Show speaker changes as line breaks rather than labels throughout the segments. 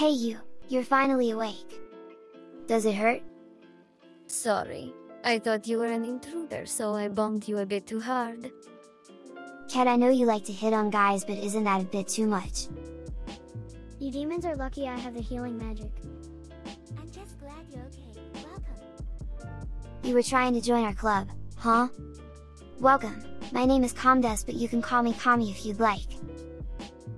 Hey you, you're finally awake. Does it hurt?
Sorry. I thought you were an intruder, so I bumped you a bit too hard.
Cat I know you like to hit on guys but isn't that a bit too much?
You demons are lucky I have the healing magic.
I'm just glad you're okay. Welcome.
You were trying to join our club, huh? Welcome, my name is Comdes but you can call me Kami if you'd like.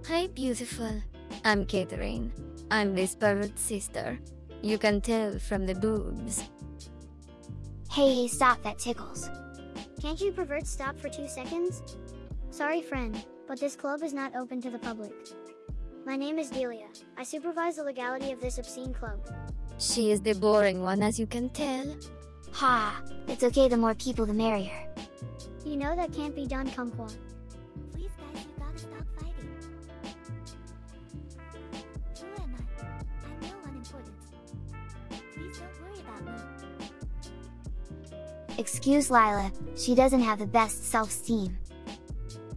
Hi beautiful. I'm Catherine. I'm this pervert sister. You can tell from the boobs.
Hey hey stop that tickles.
Can't you pervert stop for two seconds? Sorry friend, but this club is not open to the public. My name is Delia. I supervise the legality of this obscene club.
She is the boring one as you can tell.
Ha, it's okay the more people the merrier.
You know that can't be done kumquat.
Please guys, you gotta stop fighting.
Excuse Lila, she doesn't have the best self-esteem.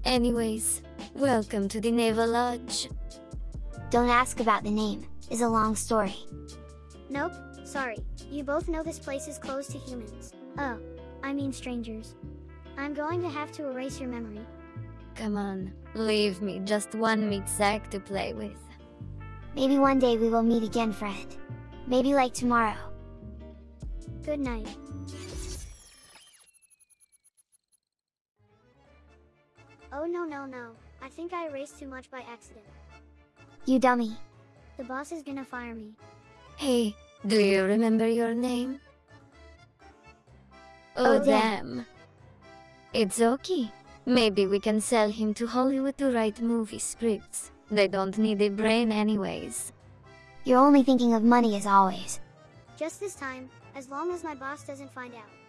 Anyways, welcome to the Naval Lodge.
Don't ask about the name, is a long story.
Nope, sorry. You both know this place is closed to humans. Oh, I mean strangers. I'm going to have to erase your memory.
Come on, leave me just one meat sack to play with.
Maybe one day we will meet again Fred. Maybe like tomorrow.
Good night. Oh no no no, I think I erased too much by accident.
You dummy.
The boss is gonna fire me.
Hey, do you remember your name? Oh,
Oh, damn.
damn. It's okay. Maybe we can sell him to Hollywood to write movie scripts. They don't need a brain anyways.
You're only thinking of money as always.
Just this time, as long as my boss doesn't find out.